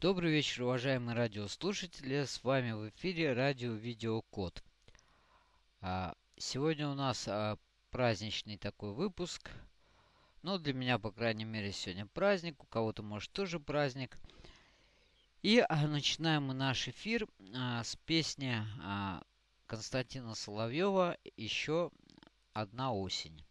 Добрый вечер, уважаемые радиослушатели. С вами в эфире радио Видеокод. А, сегодня у нас а, праздничный такой выпуск. Ну, для меня, по крайней мере, сегодня праздник. У кого-то, может, тоже праздник. И а, начинаем мы наш эфир с песни Константина Соловьева «Еще одна осень».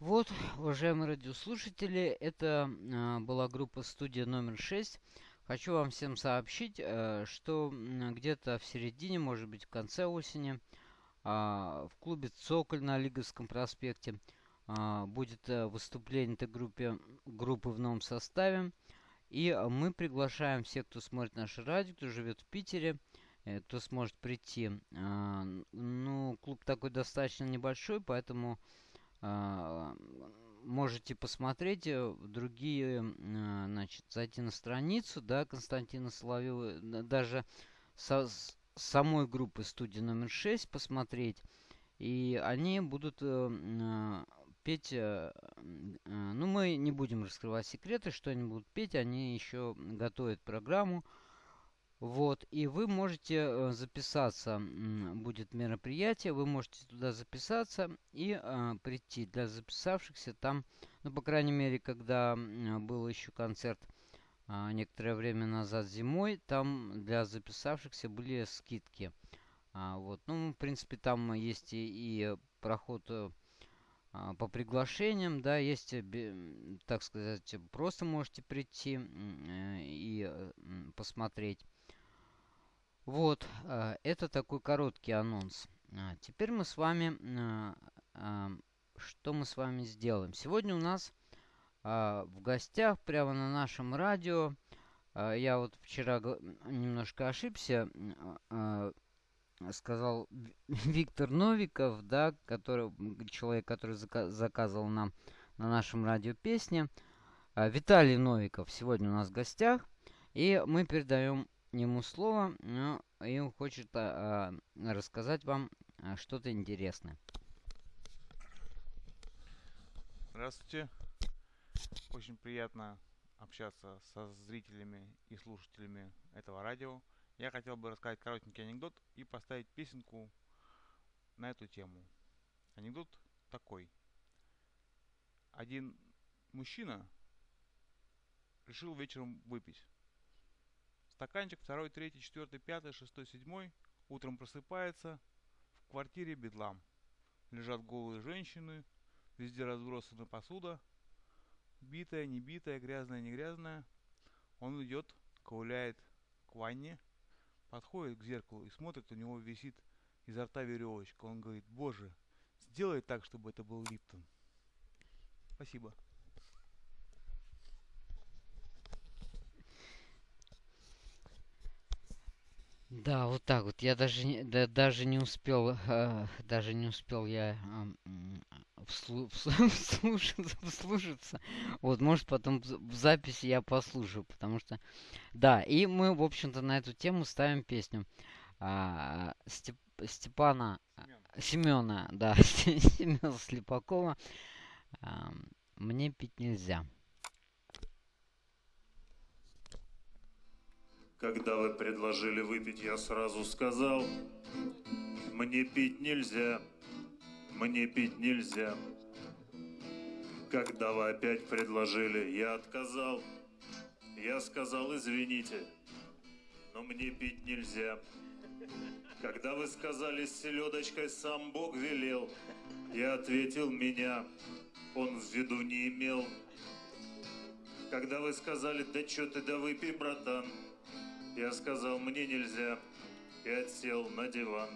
Вот, уважаемые радиослушатели, это э, была группа студия номер 6. Хочу вам всем сообщить, э, что где-то в середине, может быть в конце осени, э, в клубе «Цоколь» на Лиговском проспекте э, будет э, выступление этой группе, группы в новом составе. И мы приглашаем всех, кто смотрит наше радио, кто живет в Питере, э, кто сможет прийти. Э, ну, клуб такой достаточно небольшой, поэтому можете посмотреть э, другие, а, значит, зайти на страницу, да, Константина Соловьева, даже со, самой группы студии номер 6 посмотреть. И они будут э, а, петь, э, ну, мы не будем раскрывать секреты, что они будут петь, они еще готовят программу. Вот, и вы можете э, записаться, будет мероприятие, вы можете туда записаться и э, прийти. Для записавшихся там, ну, по крайней мере, когда был еще концерт э, некоторое время назад зимой, там для записавшихся были скидки. А, вот, ну, в принципе, там есть и, и проход э, по приглашениям, да, есть, так сказать, просто можете прийти э, и посмотреть. Вот, э, это такой короткий анонс. А, теперь мы с вами, э, а, что мы с вами сделаем? Сегодня у нас а, в гостях, прямо на нашем радио, А, я вот вчера немножко ошибся. А, сказал Виктор Новиков, да, который, человек, который заказывал нам на нашем радио песни. А, Виталий Новиков сегодня у нас в гостях. И мы передаем ему слово, ну, и хочет а, рассказать вам что-то интересное. Здравствуйте. Очень приятно общаться со зрителями и слушателями этого радио. Я хотел бы рассказать коротенький анекдот и поставить песенку на эту тему. Анекдот такой. Один мужчина решил вечером выпить. Стаканчик второй, третий, четвертый, пятый, шестой, седьмой. Утром просыпается. В квартире бедлам. Лежат голые женщины. Везде разбросана посуда битая, не битая, грязная, не грязная. Он идет, ковыляет к ванне, подходит к зеркалу и смотрит, у него висит изо рта веревочка. Он говорит, боже, сделай так, чтобы это был Липтон. Спасибо. Да, вот так вот. Я даже не, да, даже не успел, э, даже не успел я э, вслу, вслушаться, вслушаться. Вот, может, потом в записи я послушаю, потому что... Да, и мы, в общем-то, на эту тему ставим песню а, Степ, Степана... Семена, да, Семена Слепакова. А, «Мне пить нельзя». Когда вы предложили выпить, я сразу сказал, мне пить нельзя, мне пить нельзя. Когда вы опять предложили, я отказал, я сказал, извините, но мне пить нельзя. Когда вы сказали, с селедочкой сам Бог велел, я ответил, меня он в виду не имел. Когда вы сказали, да чё ты, да выпей, братан, я сказал, мне нельзя, и отсел на диван.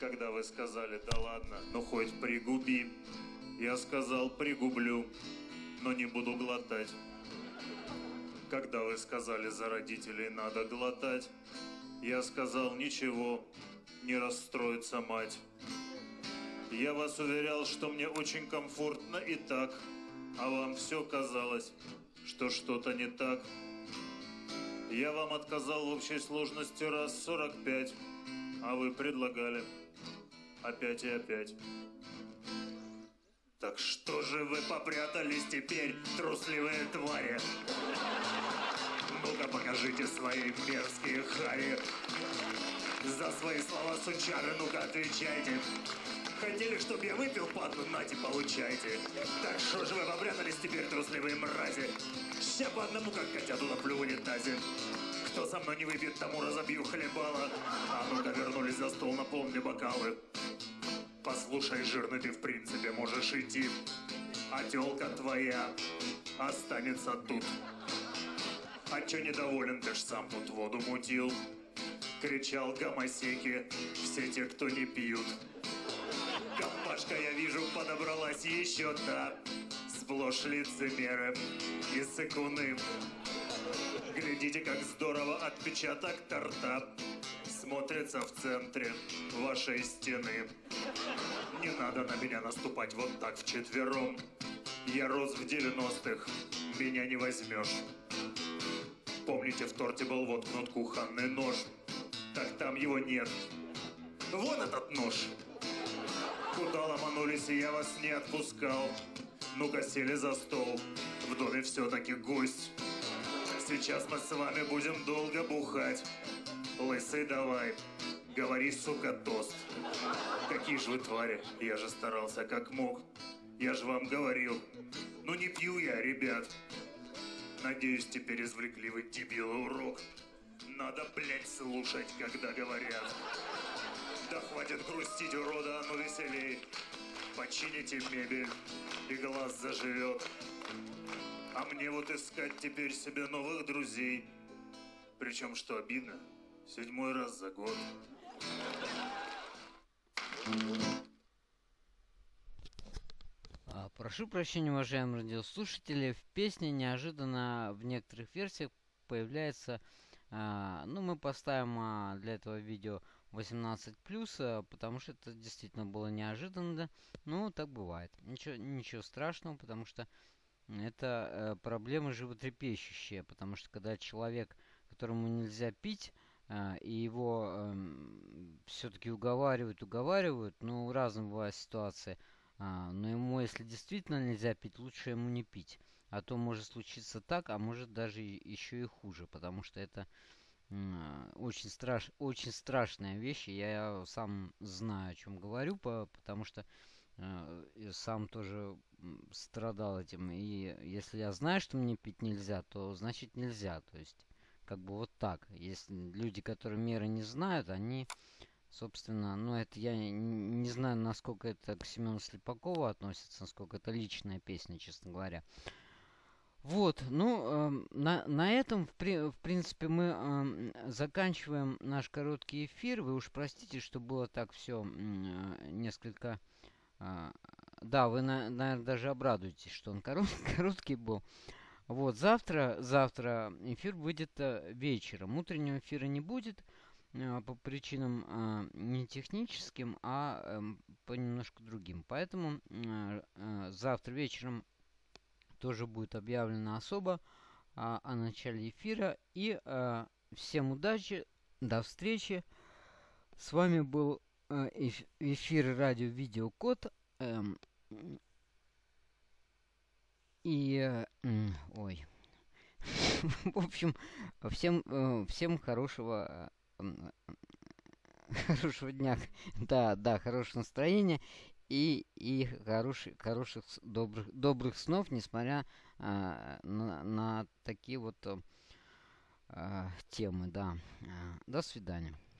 Когда вы сказали, да ладно, ну хоть пригуби, я сказал, пригублю, но не буду глотать. Когда вы сказали, за родителей надо глотать, я сказал, ничего, не расстроится мать. Я вас уверял, что мне очень комфортно и так, а вам все казалось, что что-то не так. Я вам отказал в общей сложности раз 45, а вы предлагали опять и опять. Так что же вы попрятались теперь, трусливые твари? Ну-ка покажите свои мерзкие хари. За свои слова сучары, ну-ка отвечайте. Хотели, чтобы я выпил падлу, нате, получайте. Так что же вы попрятались теперь, трусливые мрази? Ща по одному, как котяту наплю в унитазе. Кто со мной не выпьет, тому разобью хлебала. А ну-ка вернулись за стол, наполни бокалы. Послушай, жирный, ты в принципе можешь идти. А тёлка твоя останется тут. А чё недоволен, ты ж сам тут воду мутил. Кричал гомосеки, все те, кто не пьют. Компашка, я вижу, подобралась еще та. Сплошь лицемеры и сыкуны. Глядите, как здорово отпечаток торта смотрится в центре вашей стены. Не надо на меня наступать вот так вчетвером. Я рос в 90-х, меня не возьмешь. Помните, в торте был воткнут кухонный нож? Так там его нет. Вон этот нож. Куда ломанулись, и я вас не отпускал. Ну-ка сели за стол, в доме все-таки гость. Сейчас мы с вами будем долго бухать. Лысый давай, говори, сука, тост. Какие же вы твари, я же старался как мог. Я же вам говорил, ну не пью я, ребят. Надеюсь, теперь извлекли вы дебилы урок. Надо, блядь, слушать, когда говорят. Да хватит грустить, урода, а ну веселей. Почините мебель, и глаз заживет. А мне вот искать теперь себе новых друзей. Причем, что обидно, седьмой раз за год. А, прошу прощения, уважаемые радиослушатели, в песне неожиданно в некоторых версиях появляется... А, ну, мы поставим а, для этого видео 18 плюс, а, потому что это действительно было неожиданно. Ну, так бывает. Ничего, ничего страшного, потому что это э, проблема животрепещущая. Потому что когда человек, которому нельзя пить, э, и его э, все-таки уговаривают, уговаривают, ну, разные бывают ситуации. А, но ему, если действительно нельзя пить, лучше ему не пить. А то может случиться так, а может даже еще и хуже, потому что это очень, страш, очень страшная вещь. Я сам знаю, о чем говорю, по, потому что э, сам тоже страдал этим. И если я знаю, что мне пить нельзя, то значит нельзя. То есть, как бы вот так. Если люди, которые меры не знают, они, собственно, ну это я не знаю, насколько это к Семену Слепакову относится, насколько это личная песня, честно говоря. Вот, ну, э, на, на этом, в, при, в принципе, мы э, заканчиваем наш короткий эфир. Вы уж простите, что было так все э, несколько... Э, да, вы, на, наверное, даже обрадуетесь, что он корот, короткий был. Вот, завтра, завтра эфир выйдет э, вечером. Утреннего эфира не будет э, по причинам э, не техническим, а э, по немножко другим. Поэтому э, э, завтра вечером тоже будет объявлено особо а, о начале эфира. И а, всем удачи, до встречи. С вами был а, эфир радио Видеокод. Эм, и... Э, ой. В общем, всем, э, всем хорошего хорошего дня. Да, да, хорошего настроения и, и хороших, хороших добрых, добрых снов, несмотря а, на, на такие вот а, темы, да. До свидания.